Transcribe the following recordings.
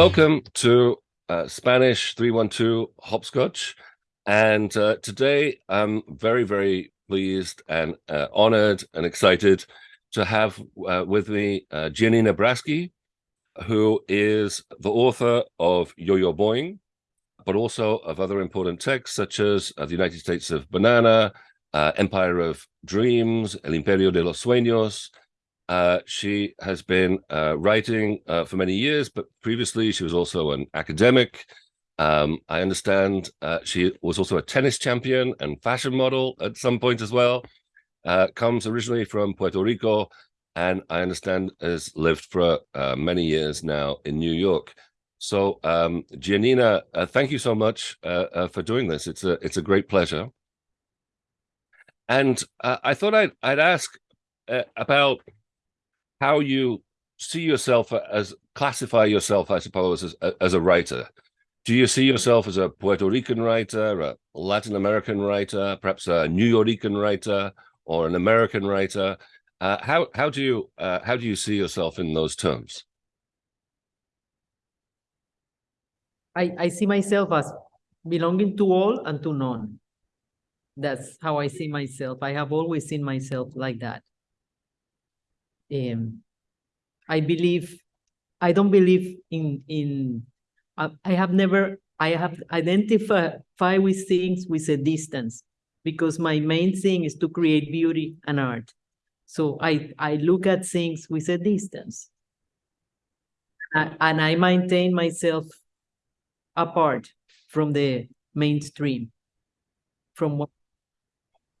Welcome to uh, Spanish 312 Hopscotch. And uh, today I'm very, very pleased and uh, honored and excited to have uh, with me uh, Giannina Braschi, who is the author of Yo-Yo Boing, but also of other important texts such as uh, The United States of Banana, Empire of Dreams, El Imperio de los Sueños. Uh, she has been uh, writing uh, for many years, but previously she was also an academic. Um, I understand uh, she was also a tennis champion and fashion model at some point as well. comes originally from Puerto Rico, and I understand has lived for many years now in New York. So, um, Giannina, uh, thank you so much uh, uh, for doing this. It's a it's a great pleasure. And uh, I thought I'd I'd ask uh, about how you see yourself as classify yourself, I suppose, as as a writer. Do you see yourself as a Puerto Rican writer, a Latin American writer, perhaps a New Yorican writer, or an American writer? Uh, how how do you how do you see yourself in those terms? I, I see myself as belonging to all and to none. That's how I see myself. I have always seen myself like that. Um, I believe, I don't believe in, in I, I have never, I have identified with things with a distance because my main thing is to create beauty and art. So I, I look at things with a distance. and I maintain myself apart from the mainstream from what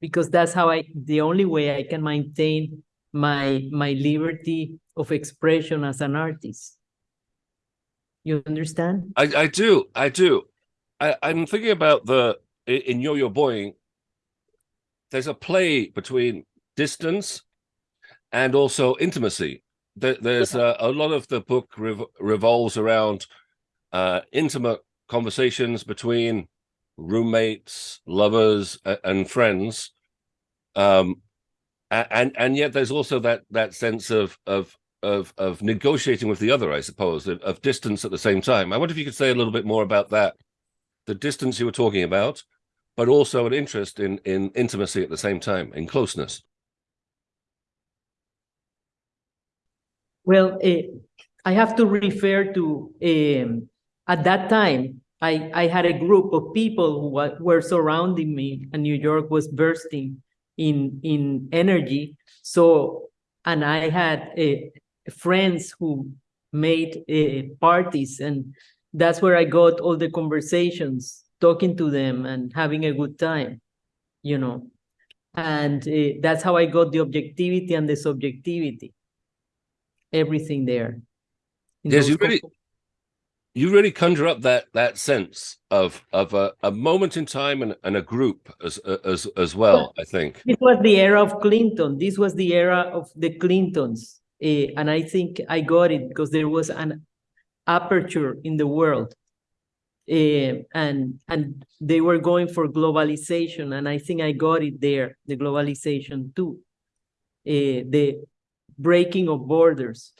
because that's how i the only way i can maintain my my liberty of expression as an artist. You understand? I i do i do. I i'm thinking about the in yo-yo boing there's a play between distance and also intimacy. There's a, a lot of the book rev revolves around uh, intimate conversations between roommates, lovers, and friends. Um, and and yet there's also that that sense of of of of negotiating with the other, I suppose, of, of distance at the same time. I wonder if you could say a little bit more about that, the distance you were talking about, but also an interest in in intimacy at the same time, in closeness. Well, uh, I have to refer to um, at that time, I, I had a group of people who were surrounding me, and New York was bursting in, in energy. So, and I had uh, friends who made uh, parties, and that's where I got all the conversations, talking to them and having a good time, you know. And uh, that's how I got the objectivity and the subjectivity, everything there. Yes, you really, you really conjure up that that sense of of a, a moment in time and, and a group as as as well i think. it was the era of clinton. This was the era of the clintons uh, and i think i got it because there was an aperture in the world uh, and and they were going for globalization and i think i got it there the globalization too uh, the breaking of borders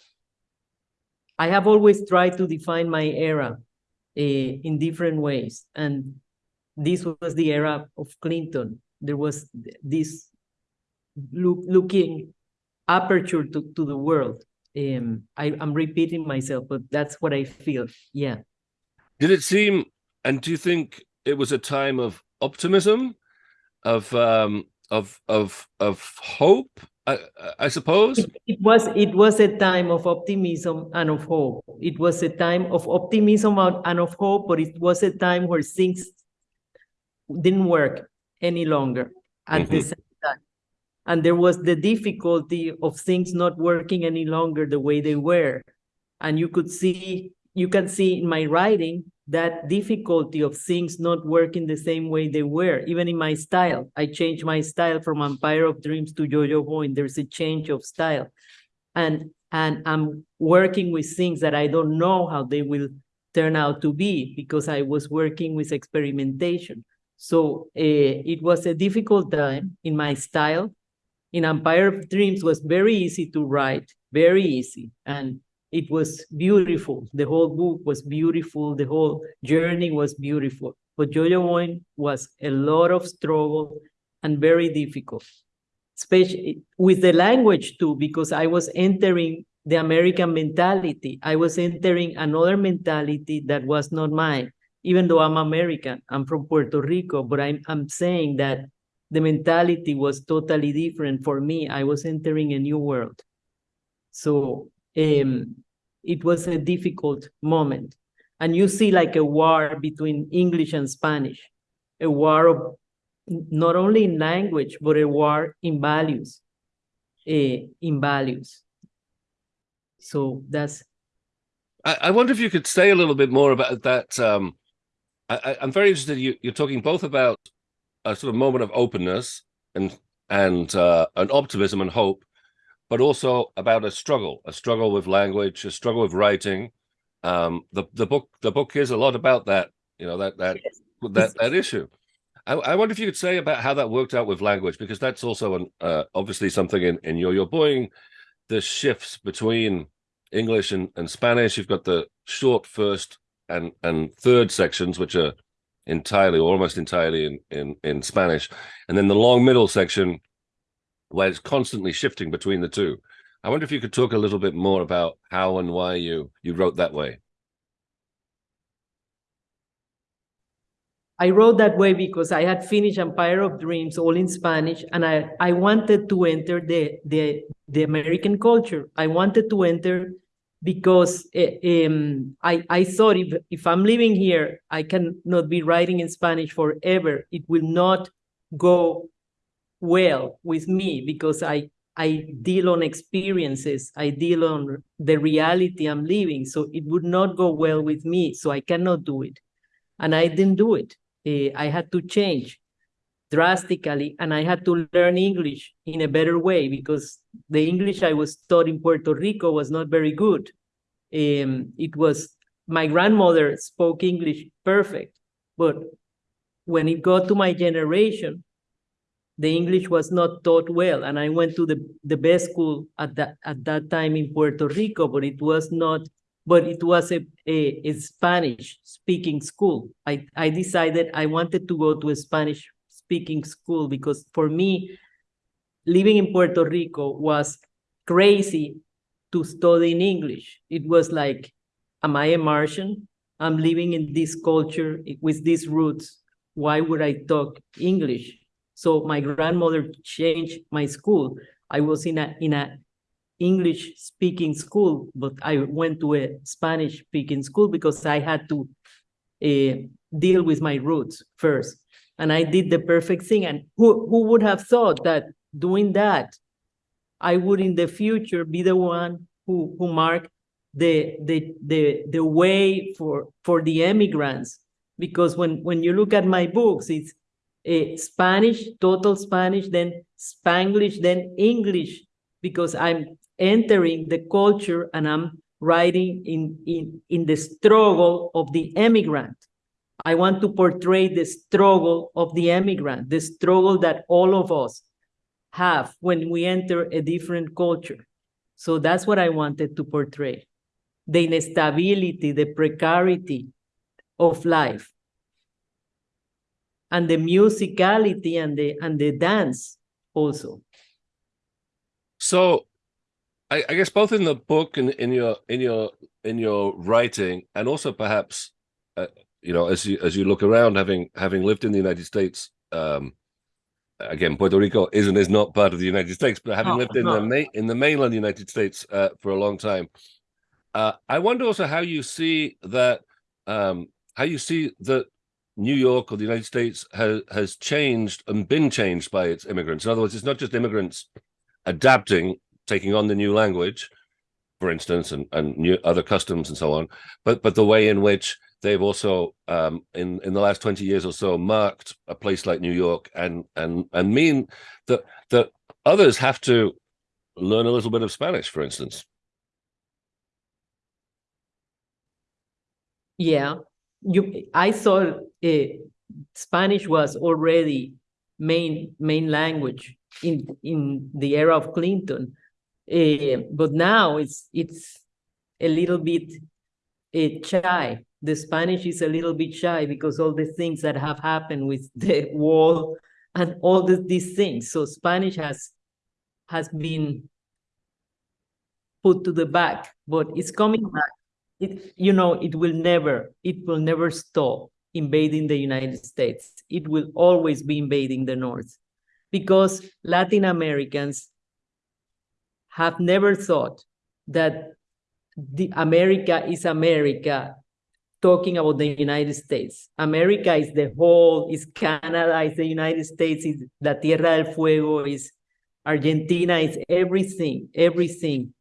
I have always tried to define my era uh, in different ways. And this was the era of Clinton. There was this look, looking aperture to, to the world. Um, I, I'm repeating myself, but that's what I feel. Yeah. Did it seem, and do you think it was a time of optimism, of um, of of of hope, I, I suppose it, it, was it was a time of optimism and of hope. It was a time of optimism and of hope, but it was a time where things didn't work any longer at mm -hmm. the mm-hmm. same time. And there was the difficulty of things not working any longer the way they were. And you could see, you can see in my writing that difficulty of things not working the same way they were. Even in my style, I changed my style from Empire of Dreams to Yo-Yo Boing. There's a change of style. And, and I'm working with things that I don't know how they will turn out to be because I was working with experimentation. So uh, it was a difficult time in my style. In Empire of Dreams was very easy to write, very easy. And it was beautiful. The whole book was beautiful. The whole journey was beautiful. But Yo-Yo Boing was a lot of struggle and very difficult, especially with the language too, because I was entering the American mentality. I was entering another mentality that was not mine, even though I'm American. I'm from Puerto Rico, but I'm, I'm saying that the mentality was totally different for me. I was entering a new world. So um, it was a difficult moment. And you see like a war between English and Spanish, a war of not only in language, but a war in values, uh, in values. So that's. I, I wonder if you could say a little bit more about that. Um, I, am very interested. You, you're talking both about a sort of moment of openness and and uh, an optimism and hope, but also about a struggle, a struggle with language, a struggle with writing. Um, the the book the book is a lot about that. You know that that that that issue. I, I, wonder if you could say about how that worked out with language, because that's also an uh, obviously something in in Yo-Yo Boing the shifts between English and, and Spanish. You've got the short first and and third sections, which are entirely or almost entirely in, in, in Spanish, and then the long middle section where it's constantly shifting between the two. I wonder if you could talk a little bit more about how and why you you wrote that way. I wrote that way because I had finished Empire of Dreams all in Spanish, and I, I wanted to enter the, the, the American culture. I wanted to enter because um, I, I thought if, if I'm living here, I cannot be writing in Spanish forever. It will not go well with me because I, I deal on experiences. I deal on the reality I'm living. So it would not go well with me. So I cannot do it. And I didn't do it uh, I had to change drastically and I had to learn English in a better way because the English I was taught in Puerto Rico was not very good. Um, it was, my grandmother spoke English perfect, but when it got to my generation, the English was not taught well. And I went to the, the best school at that, at that time in Puerto Rico, but it was not but it was a, a, a Spanish speaking school. I, I decided I wanted to go to a Spanish speaking school because for me, living in Puerto Rico was crazy to study in English. It was like, am I a Martian? I'm living in this culture with these roots. Why would I talk English? So my grandmother changed my school. I was in a in a English speaking school, but I went to a Spanish speaking school because I had to uh, deal with my roots first. And I did the perfect thing. And who, who would have thought that doing that, I would in the future be the one who, who marked the, the, the, the way for, for the immigrants. Because when, when you look at my books, it's uh, Spanish, total Spanish, then Spanglish, then English, because I'm entering the culture and I'm writing in, in, in the struggle of the immigrant. I want to portray the struggle of the immigrant, the struggle that all of us have when we enter a different culture. So that's what I wanted to portray. The instability, the precarity of life. And the musicality and the and the dance also. So I, I, guess both in the book and in your in your in your writing, and also perhaps, uh, you know, as you as you look around, having having lived in the United States, um, again, Puerto Rico is and is not part of the United States, but having oh, lived in no. the ma- in the mainland United States uh, for a long time, uh, I wonder also how you see that um, how you see that New York or the United States has has changed and been changed by its immigrants. In other words, it's not just immigrants adapting taking on the new language, for instance, and, and new other customs and so on, but but the way in which they've also um, in in the last 20 years or so marked a place like New York and and and mean that that others have to learn a little bit of Spanish, for instance. Yeah, you. I thought uh, Spanish was already main main language in in the era of Clinton, uh, but now it's it's a little bit uh, shy. The Spanish is a little bit shy because all the things that have happened with the wall and all the, these things. So Spanish has has been put to the back, but it's coming back. It, you know, it will never, it will never stop invading the United States. It will always be invading the North because Latin Americans have never thought that the America is America talking about the United States. America is the whole, is Canada, is the United States, is La Tierra del Fuego, is Argentina, is everything, everything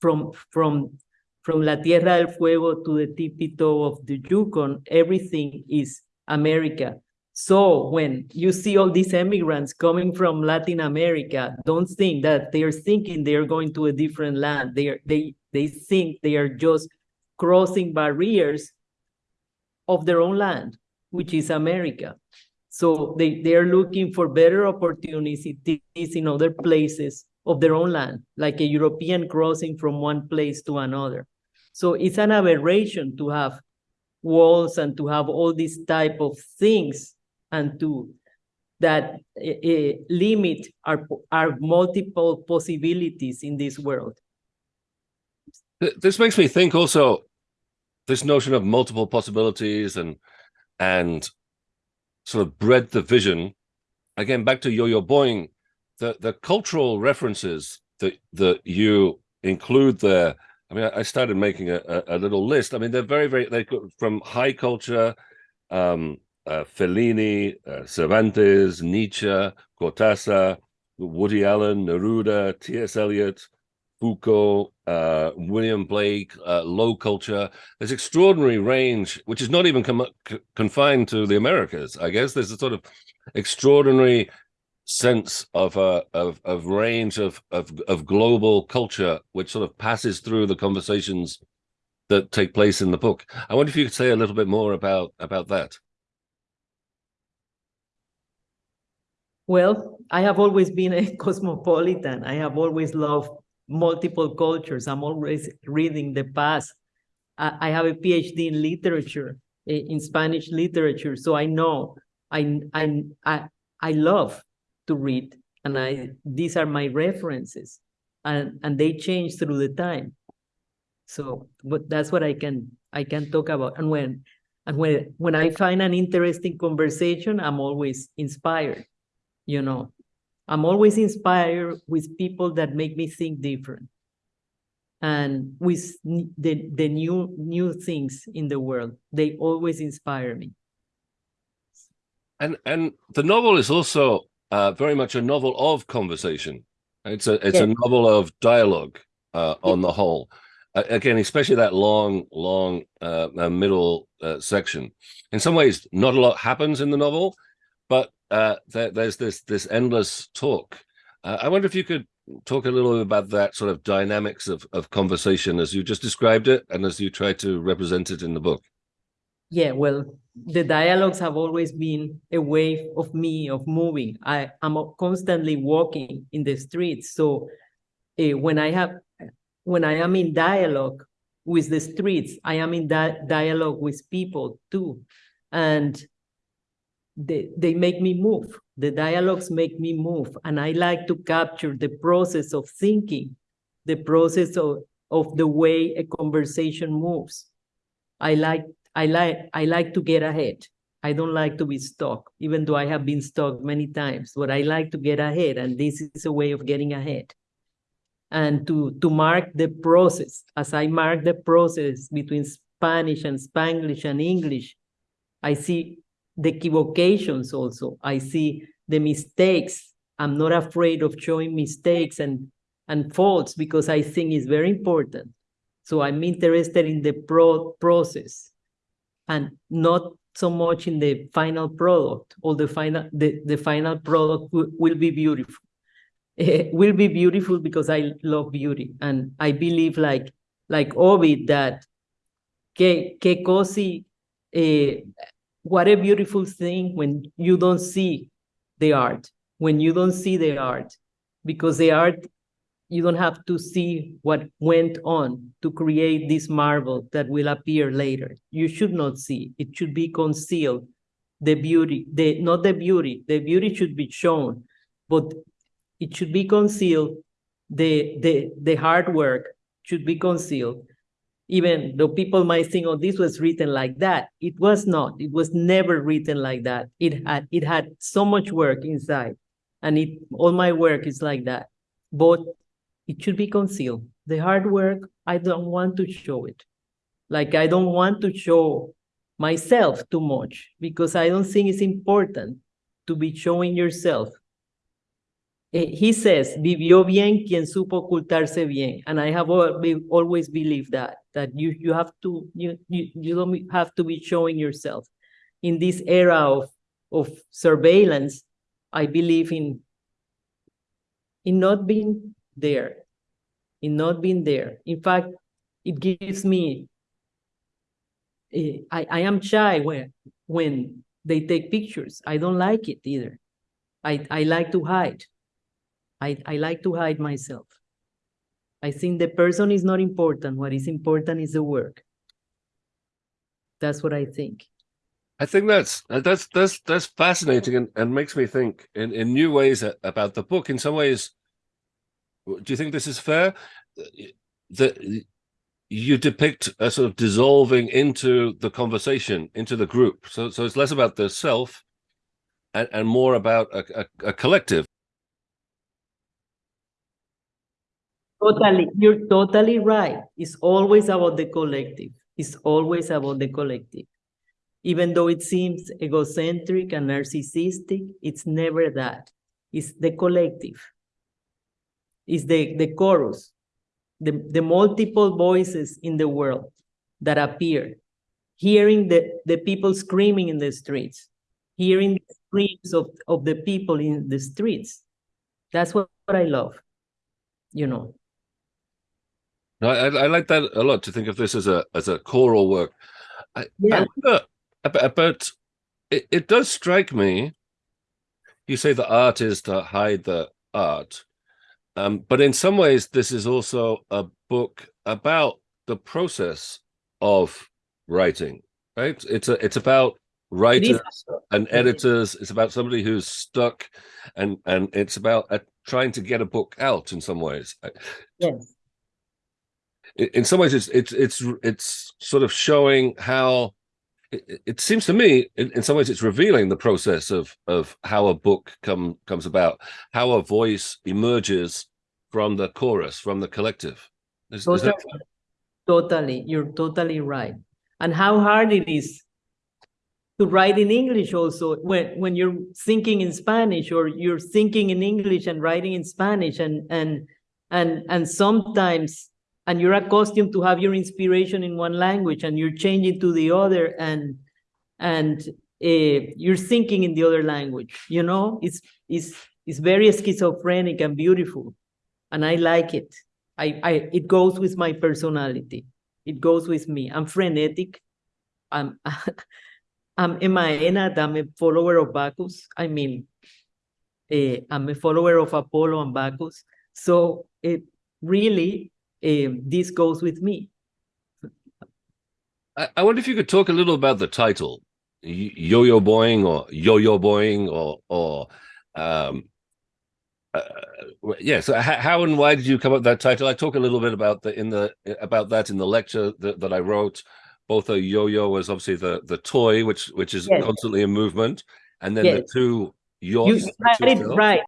from, from, from La Tierra del Fuego to the tippy toe of the Yukon, everything is America. So when you see all these immigrants coming from Latin America, don't think that they are thinking they are going to a different land. They are, they they think they are just crossing barriers of their own land, which is America. So they, they are looking for better opportunities in other places of their own land, like a European crossing from one place to another. So it's an aberration to have walls and to have all these type of things and to that uh, limit our, our multiple possibilities in this world. This makes me think also this notion of multiple possibilities and and sort of breadth of vision. Again, back to Yo-Yo Boing, the the cultural references that that you include there. I mean, I started making a, a, a little list. I mean, they're very, very they from high culture, um, uh, Fellini, uh, Cervantes, Nietzsche, Cortázar, Woody Allen, Neruda, T.S. Eliot, Foucault, uh, William Blake, uh, low culture. There's extraordinary range, which is not even confined to the Americas. I guess there's a sort of extraordinary sense of a uh, of of range of of of global culture, which sort of passes through the conversations that take place in the book. I wonder if you could say a little bit more about about that. Well, I have always been a cosmopolitan. I have always loved multiple cultures. I'm always reading the past. I, I have a PhD in literature, in Spanish literature, so I know I I I I love to read, and I these are my references, and and they change through the time. So, but that's what I can I can talk about. And when and when when I find an interesting conversation, I'm always inspired. You know, I'm always inspired with people that make me think different and with the, the new new things in the world. They always inspire me. And and the novel is also uh, very much a novel of conversation. It's a it's a novel of dialogue uh, on the whole. Uh, again, especially that long, long uh, uh, middle uh, section. In some ways, not a lot happens in the novel, but uh, there, there's this this endless talk. Uh, I wonder if you could talk a little bit about that sort of dynamics of of conversation as you just described it, and as you try to represent it in the book. Yeah, well, the dialogues have always been a way of me of moving. I am constantly walking in the streets, so uh, when I have when I am in dialogue with the streets, I am in that dialogue with people too, and they, they make me move. The dialogues make me move. And I like to capture the process of thinking, the process of, of the way a conversation moves. I like, I like, I like to get ahead. I don't like to be stuck, even though I have been stuck many times, but I like to get ahead. And this is a way of getting ahead. And to, to mark the process, as I mark the process between Spanish and Spanglish and English, I see the equivocations also. I see the mistakes. I'm not afraid of showing mistakes and, and faults because I think it's very important. So I'm interested in the pro process and not so much in the final product or the final the, the final product will be beautiful. It will be beautiful because I love beauty and I believe like like Ovid that que, que così eh, what a beautiful thing when you don't see the art, when you don't see the art, because the art you don't have to see what went on to create this marble that will appear later. You should not see. It should be concealed. The beauty, the not the beauty, the beauty should be shown, but it should be concealed. The the the hard work should be concealed. Even though people might think, oh, this was written like that. It was not. It was never written like that. It had it had so much work inside. And it all my work is like that. But it should be concealed. The hard work, I don't want to show it. Like I don't want to show myself too much because I don't think it's important to be showing yourself. Eh, He says, vivió bien quien supo ocultarse bien. And I have always believed that, that you, you have to, you, you, you don't have to be showing yourself. In this era of, of surveillance, I believe in, in not being there, in not being there. In fact, it gives me, eh, I, I am shy when, when they take pictures. I don't like it either. I, I like to hide. I, I like to hide myself. I think the person is not important. What is important is the work. That's what I think. I think that's that's that's that's fascinating and, and makes me think in, in new ways about the book. In some ways, do you think this is fair? That you depict a sort of dissolving into the conversation, into the group. So so it's less about the self and, and more about a, a, a collective. Totally, you're totally right. It's always about the collective. It's always about the collective. Even though it seems egocentric and narcissistic, it's never that. It's the collective. It's the, the chorus, the, the multiple voices in the world that appear, hearing the, the people screaming in the streets, hearing the screams of, of the people in the streets. That's what, what I love, you know. No, I, I like that a lot to think of this as a as a choral work. I, I Yeah. wonder about, about it, it does strike me. You say the art is to hide the art, um, but in some ways, this is also a book about the process of writing. Right? It's a it's about writers and editors. It's about somebody who's stuck, and and it's about uh, trying to get a book out in some ways. Yes. in in some ways it's it's it's it's sort of showing how it, it- seems to me in, in some ways it's revealing the process of of how a book come comes about how a voice emerges from the chorus from the collective. Is, is that Totally, totally, you're totally right. And how hard it is to write in English also when when you're thinking in Spanish or you're thinking in English and writing in Spanish and and and and sometimes and you're accustomed to have your inspiration in one language and you're changing to the other and and uh, you're thinking in the other language you know it's it's it's very schizophrenic and beautiful and I like it. I, I it goes with my personality. It goes with me. I'm frenetic. I'm I'm a maenad. I'm a follower of Bacchus. I mean, eh, I'm a follower of Apollo and Bacchus. So it really eh, this goes with me. I, I wonder if you could talk a little about the title yo-yo boying or yo-yo boying or or um uh, yes how, how and why did you come up with that title i talk a little bit about the in the about that in the lecture that, that i wrote both a yo-yo was obviously the the toy which which is Yes. constantly in movement and then the Yes. two You yachts it right.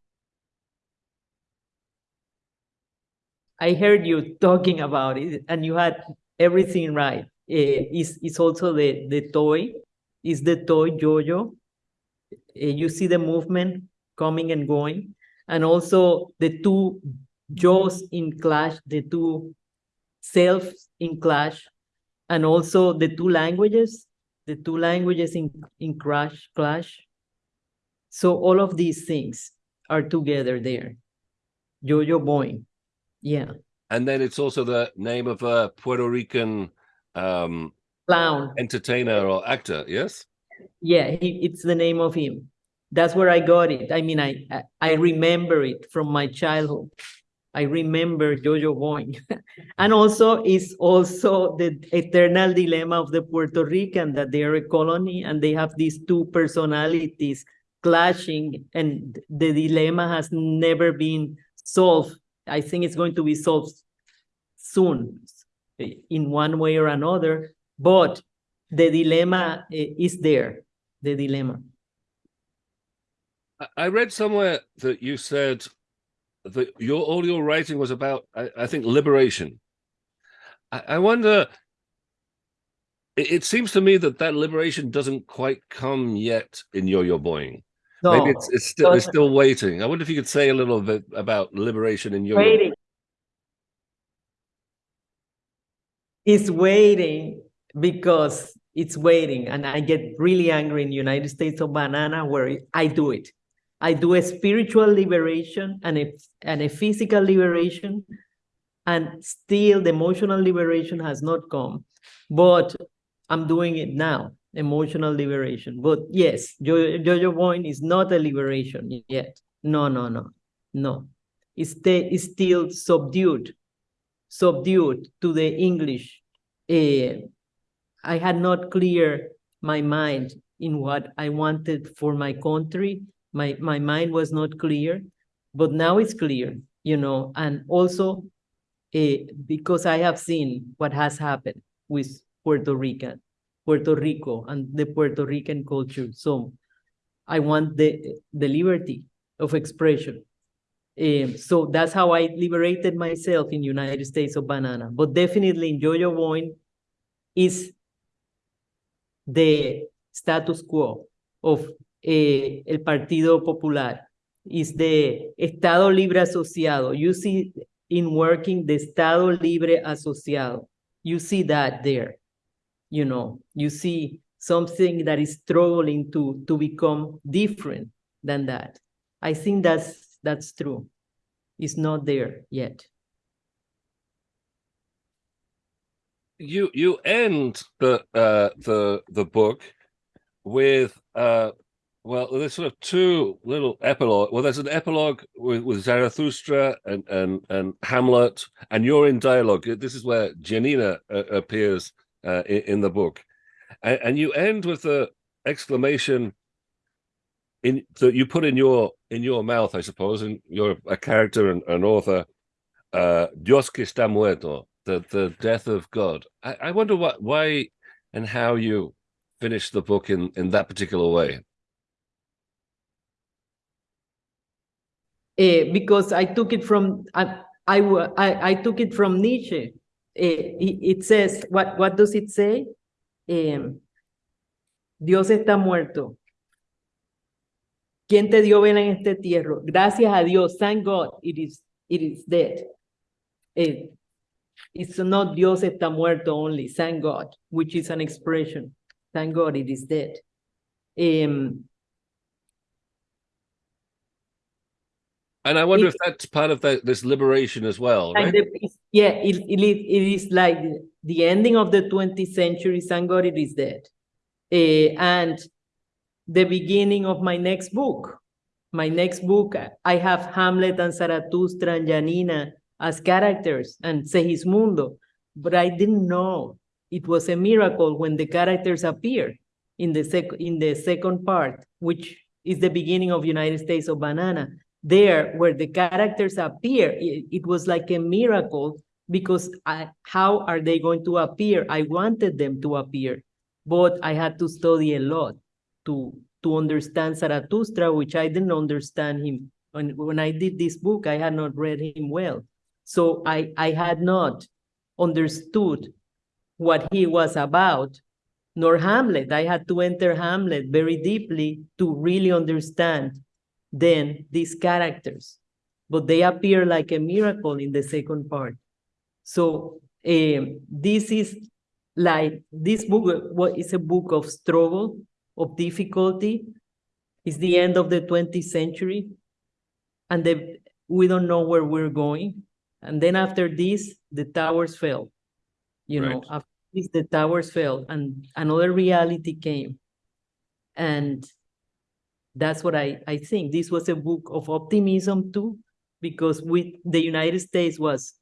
I heard you talking about it, and you had everything right. Eh, it's, it's also the, the toy, is the toy yo-yo. Eh, you see the movement coming and going, and also the two jaws in clash, the two selves in clash, and also the two languages, the two languages in, in crash, clash. So all of these things are together there. Yo-yo boing. Yeah. and then it's also the name of a puerto rican um Clown. entertainer or actor yes Yeah, he, it's the name of him. That's where I got it. I mean, I, I I remember it from my childhood. I remember Yo-Yo Boing. and also is also the eternal dilemma of the Puerto Rican that they are a colony and they have these two personalities clashing and the dilemma has never been solved. I think it's going to be solved soon in one way or another, but the dilemma eh, is there, the dilemma. I read somewhere that you said that your all your writing was about, I, I think, liberation. I, I wonder. It, it, seems to me that that liberation doesn't quite come yet in Yo-Yo Boing. No, Maybe it's, it's still it's still waiting. I wonder if you could say a little bit about liberation in Yo-Yo. Waiting. It's waiting because it's waiting, and I get really angry in the United States of Banana where I do it. I do a spiritual liberation and a, and a physical liberation, and still the emotional liberation has not come. But I'm doing it now, emotional liberation. But yes, jo Yo-Yo Boing is not a liberation yet. No, no, no, no. It's, it's still subdued, subdued to the English. Uh, I had not clear my mind in what I wanted for my country my my mind was not clear but now it's clear you know and also uh, because i have seen what has happened with puerto rican puerto rico and the puerto rican culture so i want the the liberty of expression um, so that's how i liberated myself in united states of banana but definitely in Yo-Yo Boing is the status quo of eh, el Partido Popular is the Estado Libre Asociado. You see in working the Estado Libre Asociado. You see that there. You know, you see something that is struggling to, to become different than that. I think that's that's true. It's not there yet. You you end the uh the the book with uh well, there's sort of two little epilogue. Well, there's an epilogue with, with Zarathustra and, and and Hamlet, and you're in dialogue. This is where Giannina uh, appears uh, in, in, the book, and, and, you end with the exclamation in that you put in your in your mouth, I suppose, and you're a character and an author. Uh, Dios que está muerto, the the death of God. I, I wonder what why and how you finish the book in in that particular way. uh, because I took it from I, I, I, I took it from Nietzsche. Uh, it, it, says what what does it say? Um, Dios está muerto. ¿Quién te dio vela en este tierro? Gracias a Dios, thank God, it is it is dead. Uh, it's not Dios está muerto only, thank God, which is an expression. Thank God it is dead. Um, And I wonder it, if that's part of the, this liberation as well, right? The, yeah, it, it, it is like the ending of the 20th century, thank God it is dead. Uh, and the beginning of my next book. My next book, I have Hamlet and Zarathustra and Giannina as characters and Segismundo, but I didn't know it was a miracle when the characters appeared in the, sec in the second part, which is the beginning of United States of Banana there where the characters appear, it, it was like a miracle because I, how are they going to appear? I wanted them to appear, but I had to study a lot to, to understand Zarathustra, which I didn't understand him. When, when I did this book, I had not read him well. So I, I had not understood what he was about, nor Hamlet. I had to enter Hamlet very deeply to really understand than these characters, but they appear like a miracle in the second part. So um, this is like, this book what is a book of struggle, of difficulty. It's the end of the 20th century, and the, we don't know where we're going. And then after this, the towers fell. You right. know, after this, the towers fell, and another reality came. And that's what I, I think. This was a book of optimism too, because we the United States was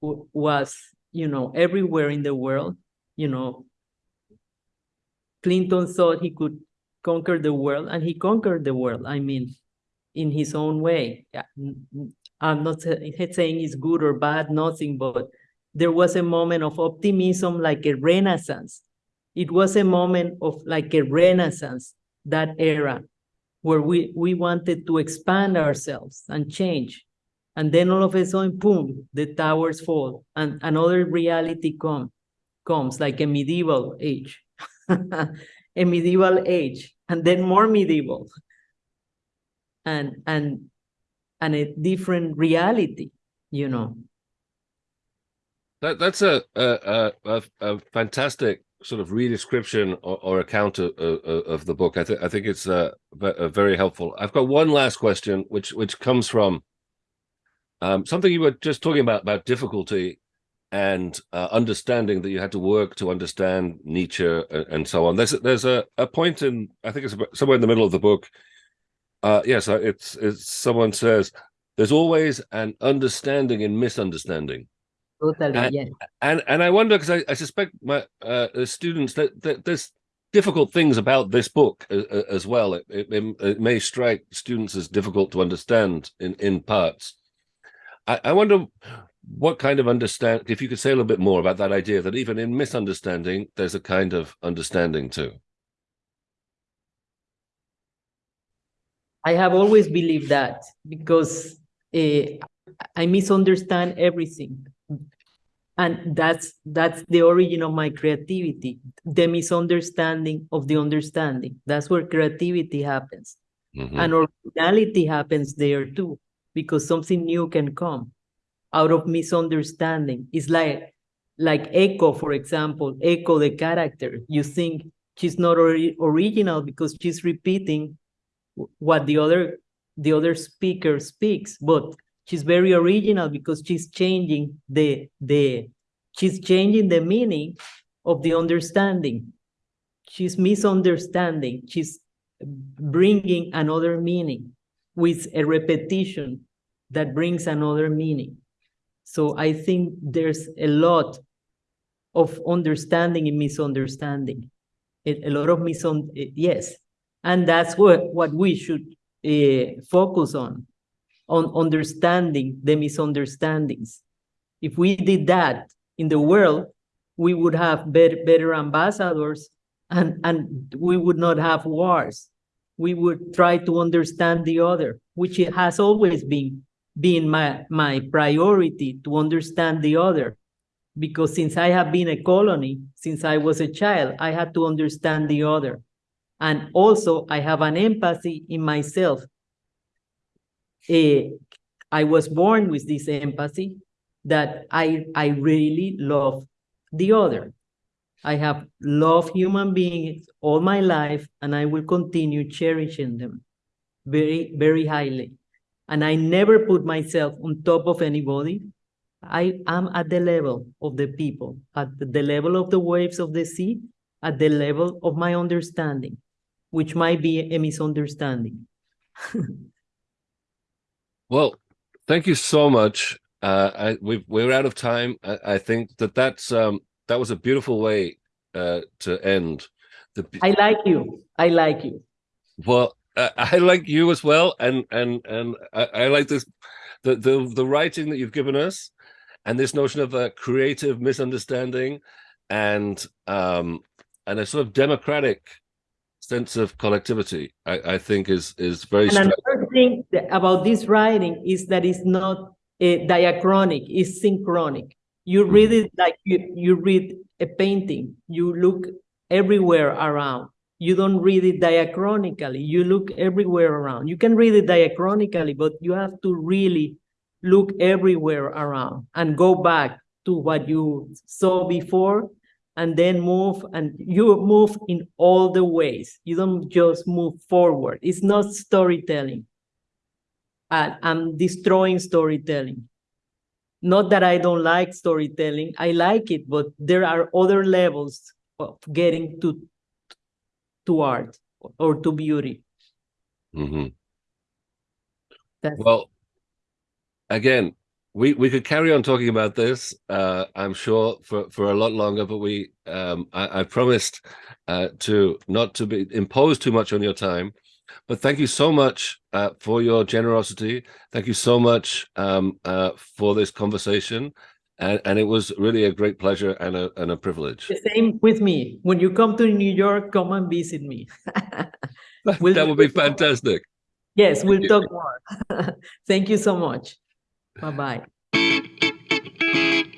was you know everywhere in the world. You know, Clinton thought he could conquer the world, and he conquered the world. I mean, in his own way. I'm not saying it's good or bad, nothing, but there was a moment of optimism, like a renaissance. It was a moment of like a renaissance, that era, where we, we wanted to expand ourselves and change. And then all of a sudden, boom, the towers fall and another reality come, comes like a medieval age, a medieval age, and then more medieval, and and and a different reality, you know. That that's a a a, a fantastic sort of redescription or, or account of, of, of, the book. I think I think it's uh, very helpful. I've got one last question, which which comes from um, something you were just talking about about difficulty and uh, understanding that you had to work to understand Nietzsche and, and, so on. There's there's a, a point in I think it's somewhere in the middle of the book. Uh, yes, uh, it's it's someone says there's always an understanding in misunderstanding. Totally, and, yes. And and I wonder because I, I suspect my uh, students that, that there's difficult things about this book as, as well. It, it, it, may strike students as difficult to understand in in parts. I, I wonder what kind of understand if you could say a little bit more about that idea that even in misunderstanding there's a kind of understanding too i have always believed that because uh, i misunderstand everything and that's that's the origin of my creativity the misunderstanding of the understanding that's where creativity happens mm -hmm. and originality happens there too because something new can come out of misunderstanding. It's like like Echo, for example, Echo the character. You think she's not ori original because she's repeating what the other the other speaker speaks, but she's very original because she's changing the the she's changing the meaning of the understanding. She's misunderstanding. She's bringing another meaning with a repetition that brings another meaning. So I think there's a lot of understanding and misunderstanding, a, lot of misun yes, and that's what what we should uh, focus on, on understanding the misunderstandings. If we did that in the world, we would have better, better ambassadors and, and we would not have wars we would try to understand the other, which has always been been my, my priority to understand the other. Because since I have been a colony, since I was a child, I had to understand the other. And also I have an empathy in myself. Uh, I was born with this empathy that I, I really love the other. I have loved human beings all my life, and I will continue cherishing them very, very highly. And I never put myself on top of anybody. I am at the level of the people, at the level of the waves of the sea, at the level of my understanding, which might be a misunderstanding. well, thank you so much. Uh, I, we we're out of time. I, I think that that's um, that was a beautiful way uh, to end. The... I like you. I like you. Well, I like you as well, and and and I, I, like this, the the the writing that you've given us, and this notion of a creative misunderstanding, and um and a sort of democratic sense of collectivity. I, I think is is very. And another thing about this writing is that it's not uh, diachronic; it's synchronic. You mm-hmm. read it like you you read a painting. You look everywhere around you don't read it diachronically. You look everywhere around. You can read it diachronically, but you have to really look everywhere around and go back to what you saw before and then move and you move in all the ways. You don't just move forward. It's not storytelling. I'm destroying storytelling. Not that I don't like storytelling, I like it, but there are other levels of getting to to art or to beauty. Mm -hmm. well, again, we we could carry on talking about this. Uh, I'm sure for for a lot longer, but we um, I, I promised uh, to not to be impose too much on your time. But thank you so much uh, for your generosity. Thank you so much um, uh, for this conversation. And, and it was really a great pleasure and a, and a privilege. The same with me. When you come to New York, come and visit me. We'll that would be fantastic. Yes, we'll talk more. Thank you so much. Bye-bye.